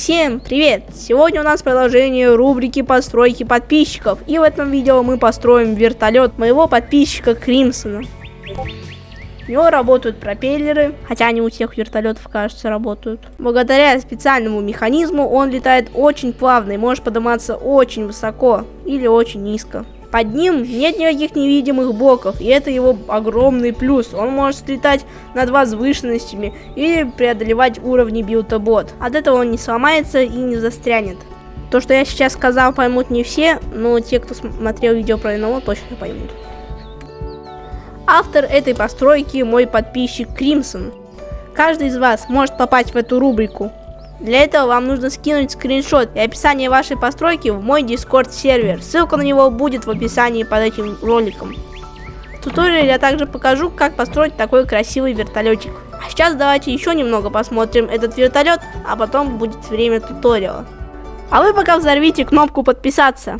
Всем привет! Сегодня у нас продолжение рубрики постройки подписчиков. И в этом видео мы построим вертолет моего подписчика Кримсона. У него работают пропеллеры, хотя они у всех вертолетов, кажется, работают. Благодаря специальному механизму он летает очень плавно и может подниматься очень высоко или очень низко. Под ним нет никаких невидимых блоков, и это его огромный плюс. Он может летать над возвышенностями или преодолевать уровни билтобот. От этого он не сломается и не застрянет. То, что я сейчас сказал, поймут не все, но те, кто смотрел видео про НЛО, точно поймут. Автор этой постройки мой подписчик Кримсон. Каждый из вас может попасть в эту рубрику. Для этого вам нужно скинуть скриншот и описание вашей постройки в мой Discord сервер. Ссылка на него будет в описании под этим роликом. В туториале я также покажу, как построить такой красивый вертолетик. А сейчас давайте еще немного посмотрим этот вертолет, а потом будет время туториала. А вы пока взорвите кнопку подписаться.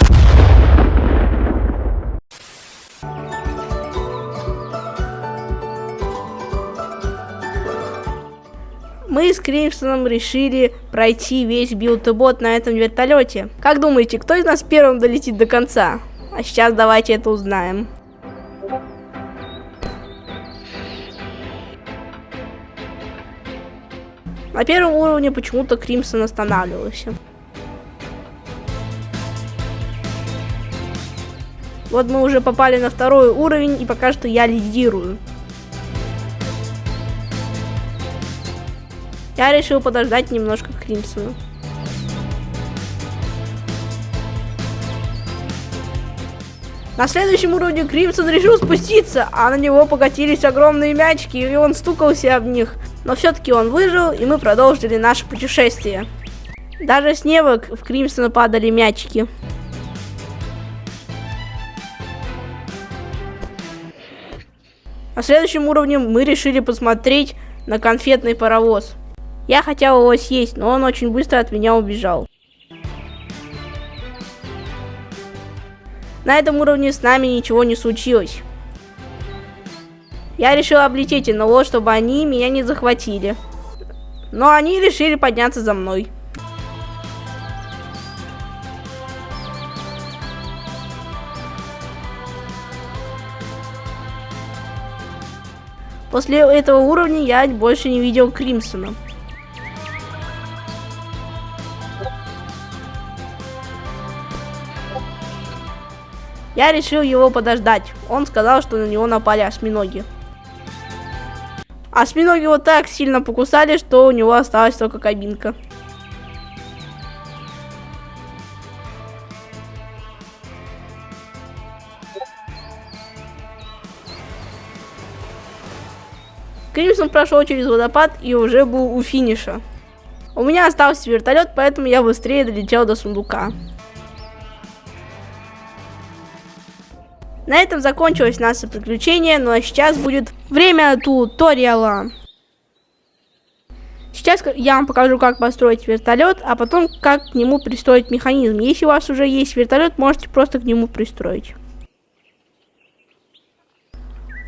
Мы с Кримсоном решили пройти весь билтобот на этом вертолете. Как думаете, кто из нас первым долетит до конца? А сейчас давайте это узнаем. На первом уровне почему-то Кримсон останавливался. Вот мы уже попали на второй уровень, и пока что я лидирую. Я решил подождать немножко Кримсону. На следующем уровне Кримсон решил спуститься, а на него покатились огромные мячики, и он стукался об них. Но все-таки он выжил, и мы продолжили наше путешествие. Даже с неба в Кримсона падали мячики. На следующем уровне мы решили посмотреть на конфетный паровоз. Я хотел его съесть, но он очень быстро от меня убежал. На этом уровне с нами ничего не случилось. Я решил облететь НЛО, чтобы они меня не захватили. Но они решили подняться за мной. После этого уровня я больше не видел Кримсона. Я решил его подождать. Он сказал, что на него напали осьминоги. Осьминоги его так сильно покусали, что у него осталась только кабинка. Кримсон прошел через водопад и уже был у финиша. У меня остался вертолет, поэтому я быстрее долетел до сундука. На этом закончилось наше приключение, ну а сейчас будет время туториала. Сейчас я вам покажу, как построить вертолет, а потом как к нему пристроить механизм. Если у вас уже есть вертолет, можете просто к нему пристроить.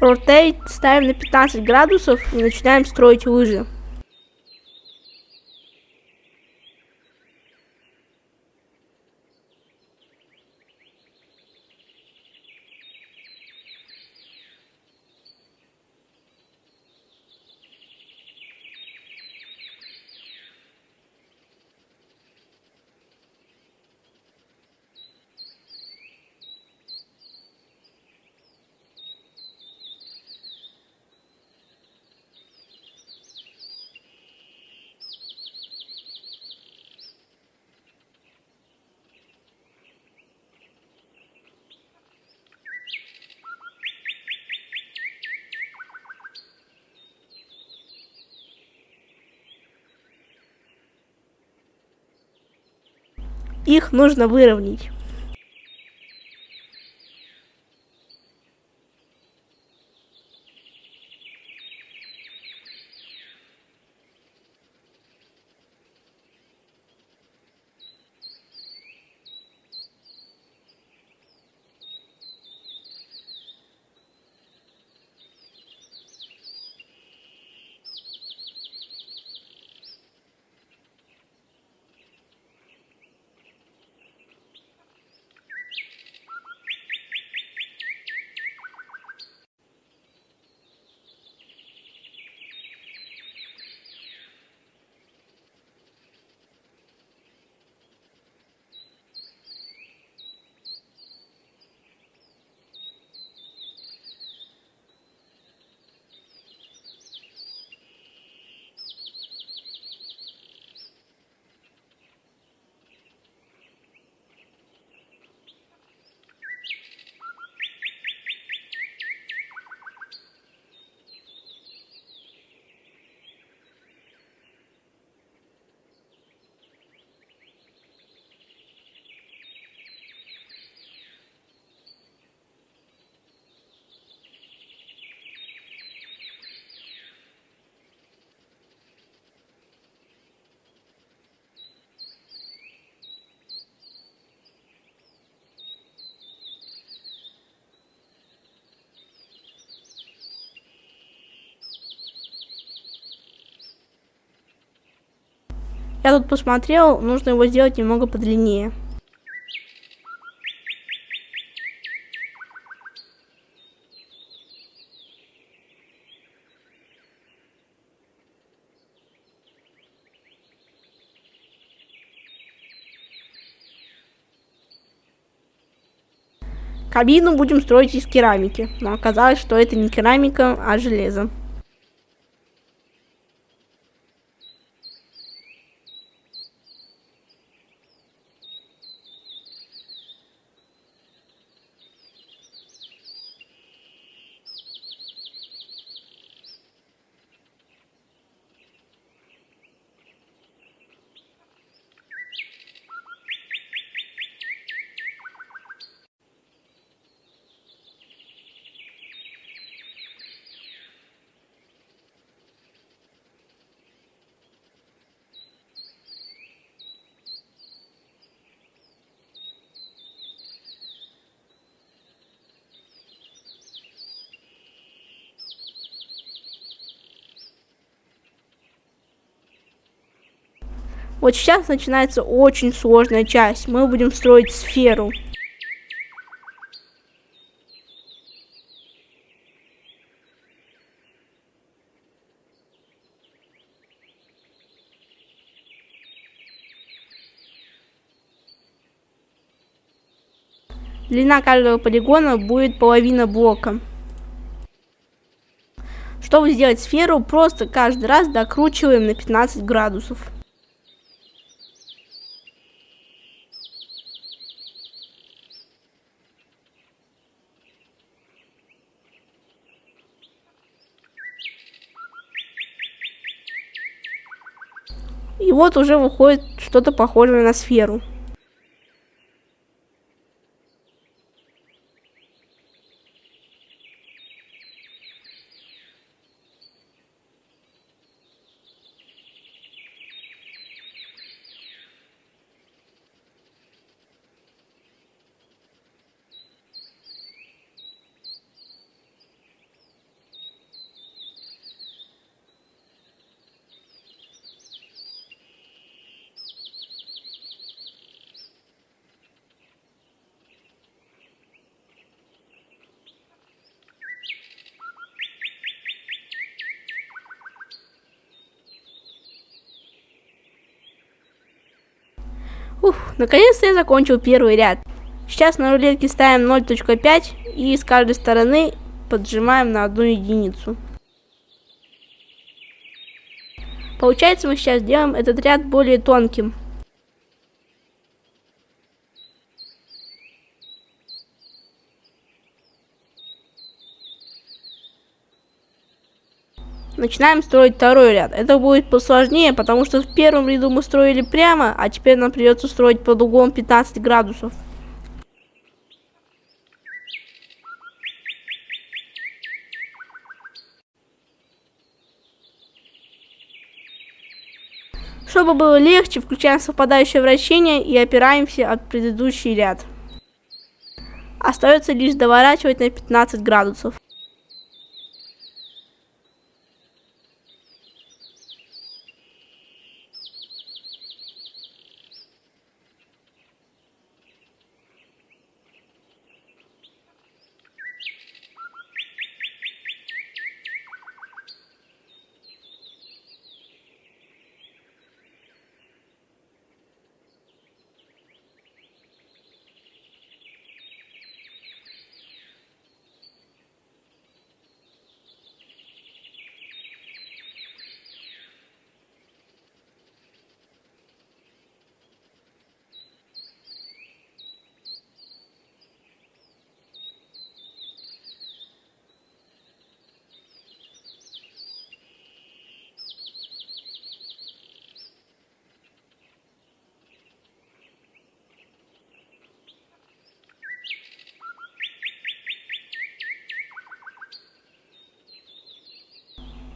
Rotate ставим на 15 градусов и начинаем строить лыжи. Их нужно выровнять. Я тут посмотрел, нужно его сделать немного подлиннее. Кабину будем строить из керамики, но оказалось, что это не керамика, а железо. Вот сейчас начинается очень сложная часть. Мы будем строить сферу. Длина каждого полигона будет половина блока. Чтобы сделать сферу, просто каждый раз докручиваем на 15 градусов. И вот уже выходит что-то похожее на сферу. Наконец-то я закончил первый ряд. Сейчас на рулетке ставим 0.5 и с каждой стороны поджимаем на одну единицу. Получается, мы сейчас делаем этот ряд более тонким. Начинаем строить второй ряд. Это будет посложнее, потому что в первом ряду мы строили прямо, а теперь нам придется строить под углом 15 градусов. Чтобы было легче, включаем совпадающее вращение и опираемся от предыдущий ряд. Остается лишь доворачивать на 15 градусов.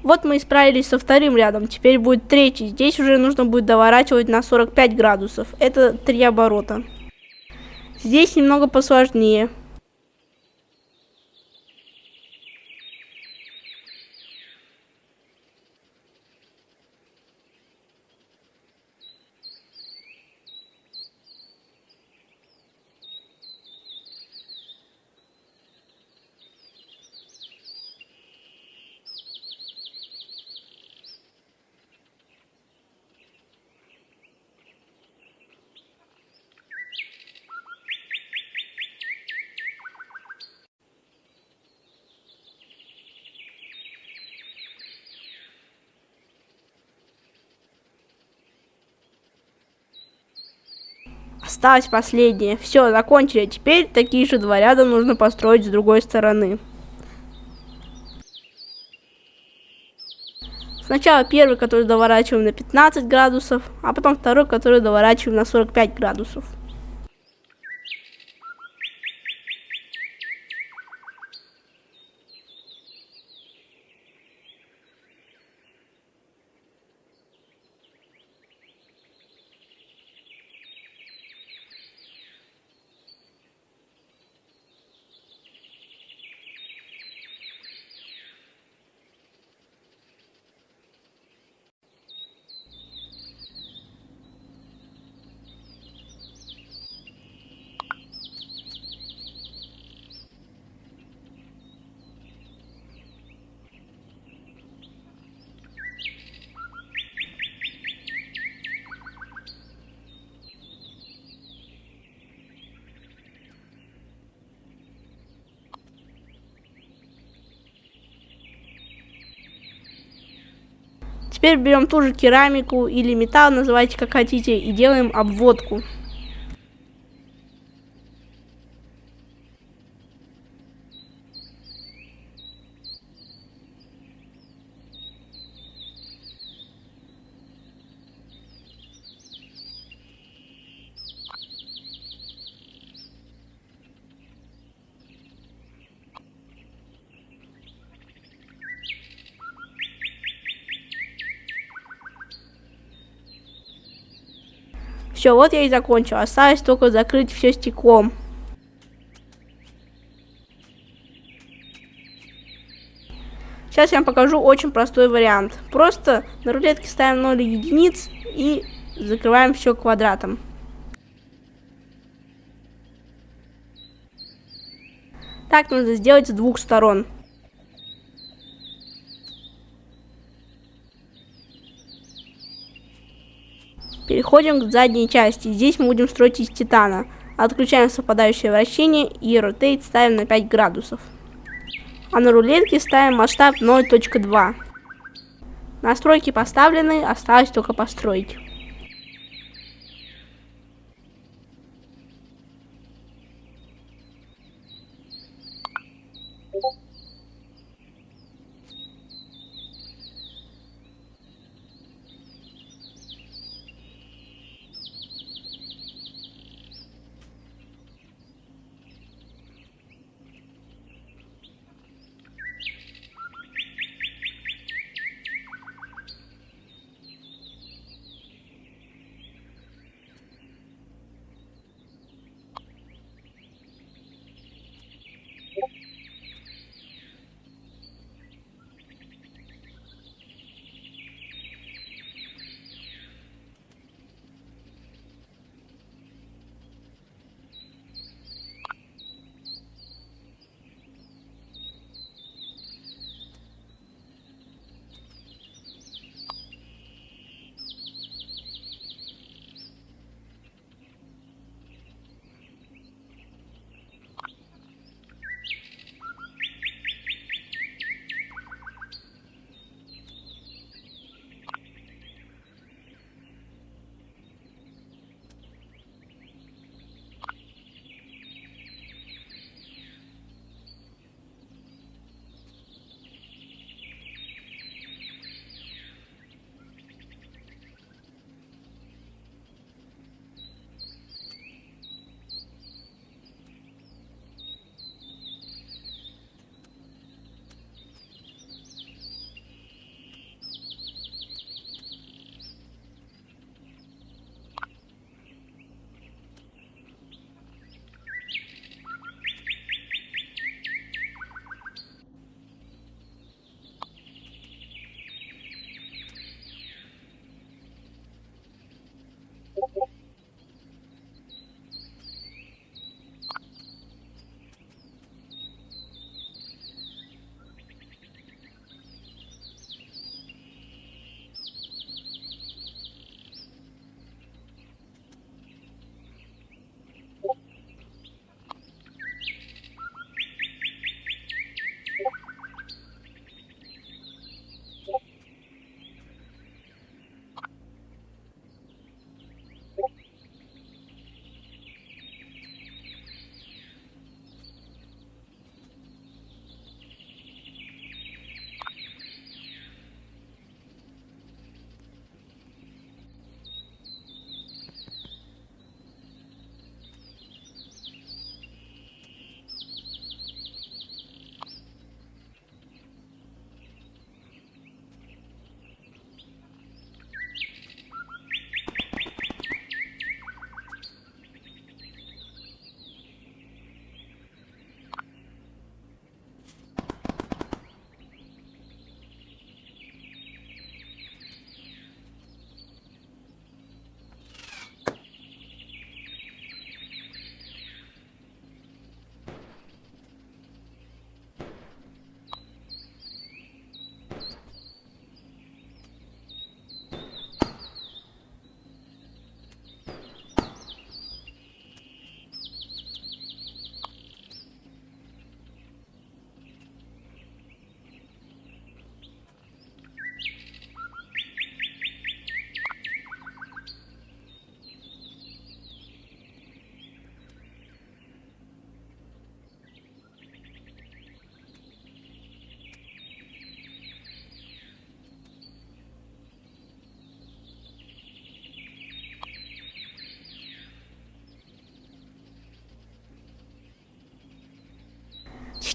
Вот мы и справились со вторым рядом. Теперь будет третий. Здесь уже нужно будет доворачивать на 45 градусов. Это три оборота. Здесь немного посложнее. Осталось последнее. Все, закончили. Теперь такие же два ряда нужно построить с другой стороны. Сначала первый, который доворачиваем на 15 градусов, а потом второй, который доворачиваем на 45 градусов. Теперь берем ту же керамику или металл, называйте как хотите, и делаем обводку. Все, вот я и закончил. Осталось только закрыть все стеклом. Сейчас я вам покажу очень простой вариант. Просто на рулетке ставим 0 единиц и закрываем все квадратом. Так надо сделать с двух сторон. Переходим к задней части. Здесь мы будем строить из титана. Отключаем совпадающее вращение и ротейт ставим на 5 градусов. А на рулетке ставим масштаб 0.2. Настройки поставлены, осталось только построить.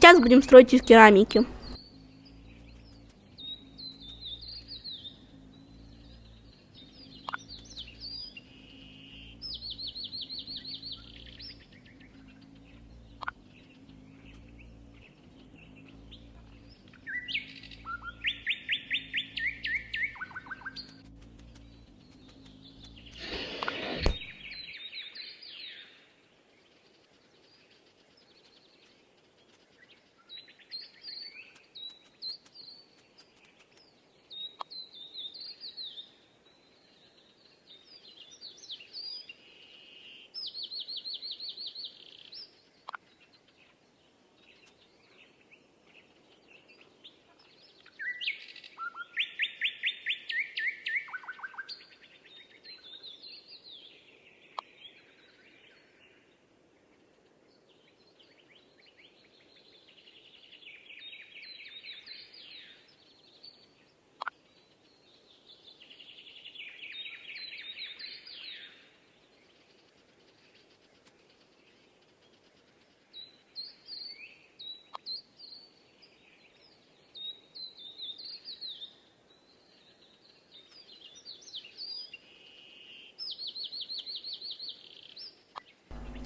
Сейчас будем строить из керамики.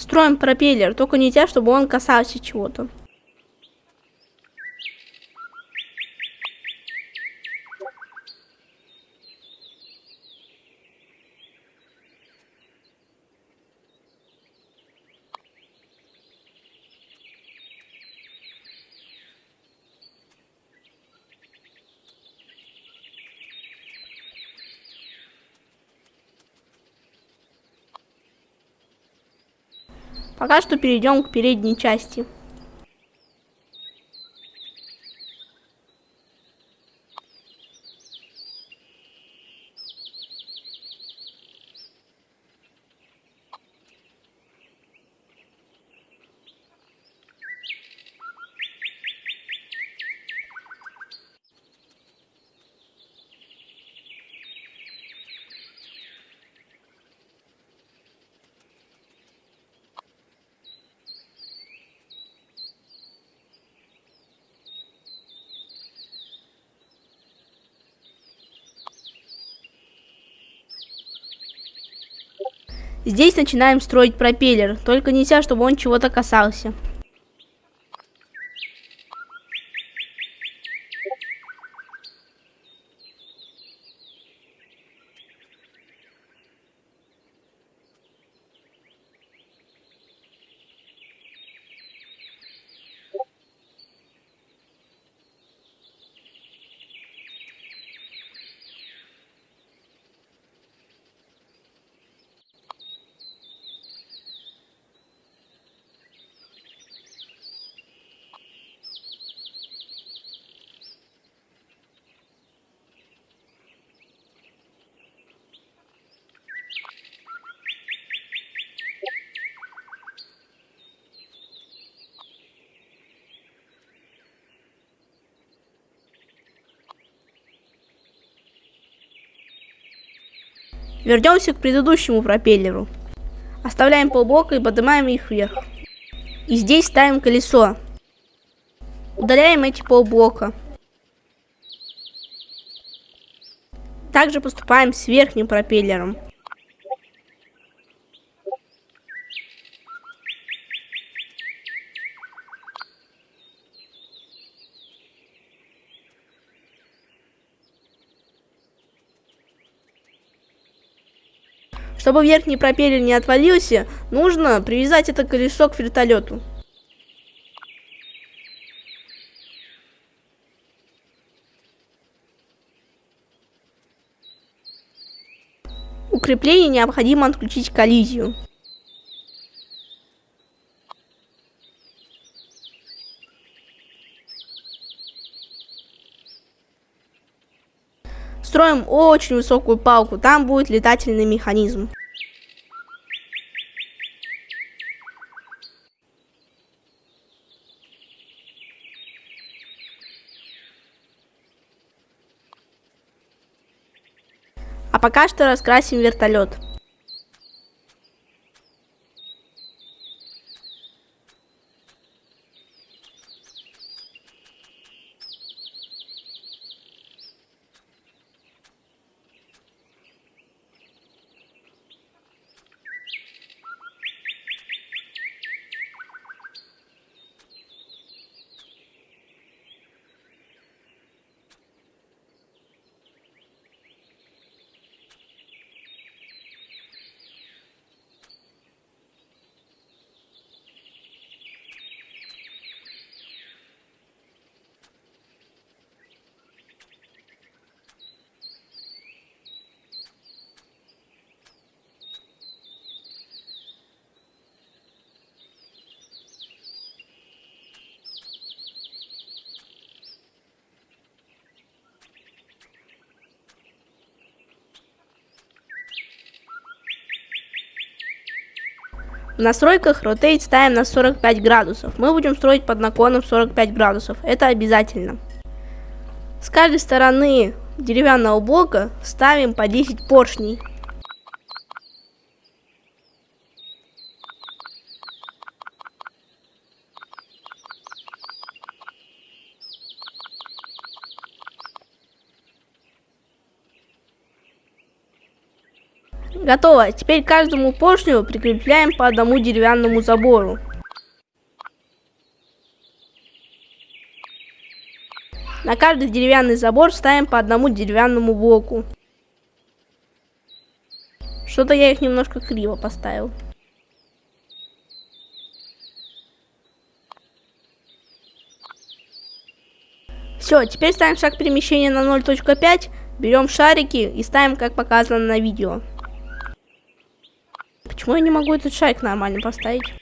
Строим пропеллер, только не те, чтобы он касался чего-то. Пока что перейдем к передней части. Здесь начинаем строить пропеллер, только нельзя, чтобы он чего-то касался. Вернемся к предыдущему пропеллеру. Оставляем полблока и поднимаем их вверх. И здесь ставим колесо. Удаляем эти полблока. Также поступаем с верхним пропеллером. Чтобы верхний пропеллер не отвалился, нужно привязать это колесо к вертолету. Укрепление необходимо отключить коллизию. Строим очень высокую палку, там будет летательный механизм. А пока что раскрасим вертолет. В настройках Rotate ставим на 45 градусов. Мы будем строить под наклоном 45 градусов. Это обязательно. С каждой стороны деревянного блока ставим по 10 поршней. Готово. Теперь каждому поршню прикрепляем по одному деревянному забору. На каждый деревянный забор ставим по одному деревянному блоку. Что-то я их немножко криво поставил. Все, теперь ставим шаг перемещения на 0.5, берем шарики и ставим, как показано на видео. Почему я не могу этот шарик нормально поставить?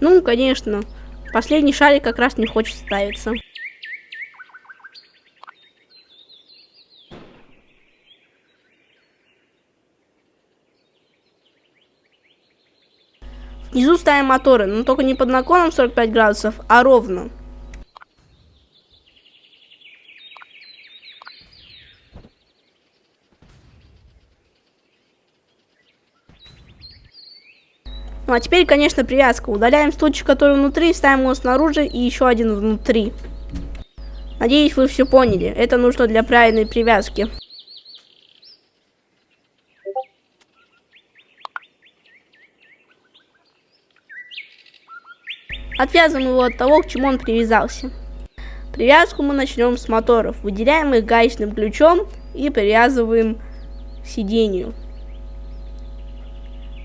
Ну, конечно. Последний шарик как раз не хочет ставиться. Внизу ставим моторы, но только не под наклоном 45 градусов, а ровно. А теперь, конечно, привязка. Удаляем стульчик, который внутри, ставим его снаружи и еще один внутри. Надеюсь, вы все поняли. Это нужно для правильной привязки. Отвязываем его от того, к чему он привязался. Привязку мы начнем с моторов. Выделяем их гаечным ключом и привязываем к сидению.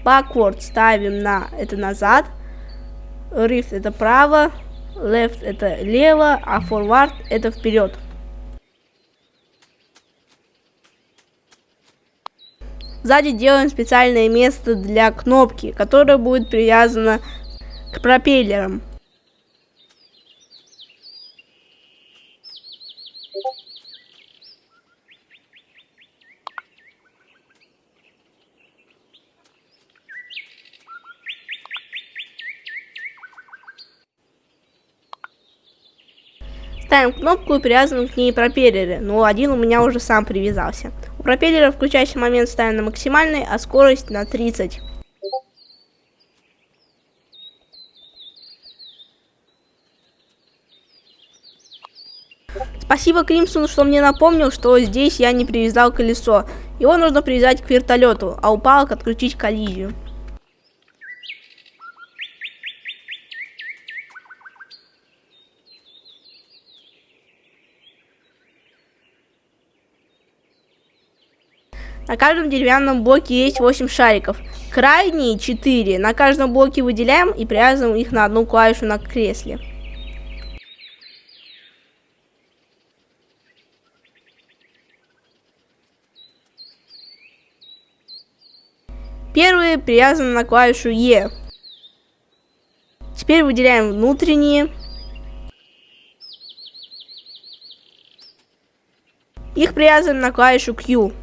Backward ставим на это назад. Rift это право. Left это лево. А forward это вперед. Сзади делаем специальное место для кнопки, которое будет привязано к пропеллерам. Ставим кнопку и привязываем к ней пропеллеры, но один у меня уже сам привязался. У пропеллера включающий момент ставим на максимальный, а скорость на 30. Спасибо Кримсону, что мне напомнил, что здесь я не привязал колесо. Его нужно привязать к вертолету, а у палок отключить коллизию. На каждом деревянном блоке есть 8 шариков. Крайние 4 на каждом блоке выделяем и привязываем их на одну клавишу на кресле. Первые привязаны на клавишу E. Теперь выделяем внутренние. Их привязываем на клавишу Q.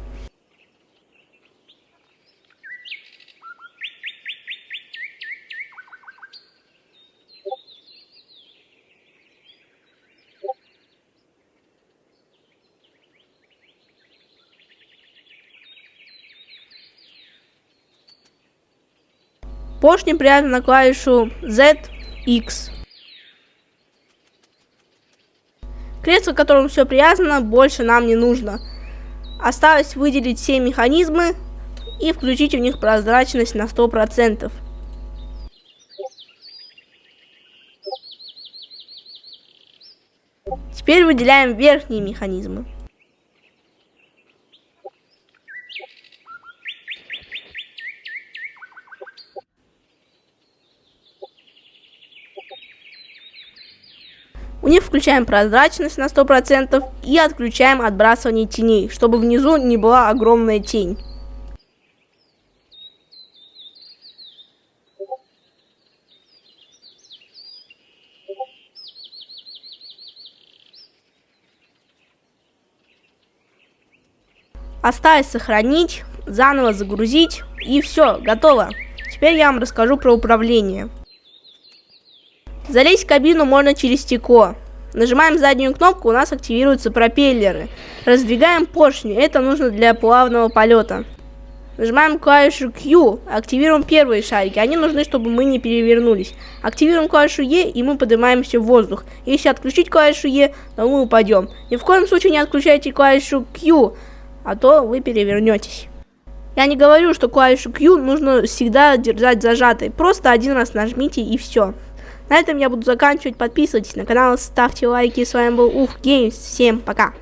Поршни привязаны на клавишу ZX. Кресло, к которому все привязано, больше нам не нужно. Осталось выделить все механизмы и включить в них прозрачность на 100%. Теперь выделяем верхние механизмы. Них включаем прозрачность на 100% и отключаем отбрасывание теней, чтобы внизу не была огромная тень. Осталось сохранить, заново загрузить и все, готово. Теперь я вам расскажу про управление. Залезть в кабину можно через стекло. Нажимаем заднюю кнопку, у нас активируются пропеллеры. Раздвигаем поршни, это нужно для плавного полета. Нажимаем клавишу Q, активируем первые шарики, они нужны, чтобы мы не перевернулись. Активируем клавишу E, и мы поднимаемся в воздух. Если отключить клавишу E, то мы упадем. Ни в коем случае не отключайте клавишу Q, а то вы перевернетесь. Я не говорю, что клавишу Q нужно всегда держать зажатой. Просто один раз нажмите и все. На этом я буду заканчивать. Подписывайтесь на канал, ставьте лайки. С вами был Ух Геймс. Всем пока.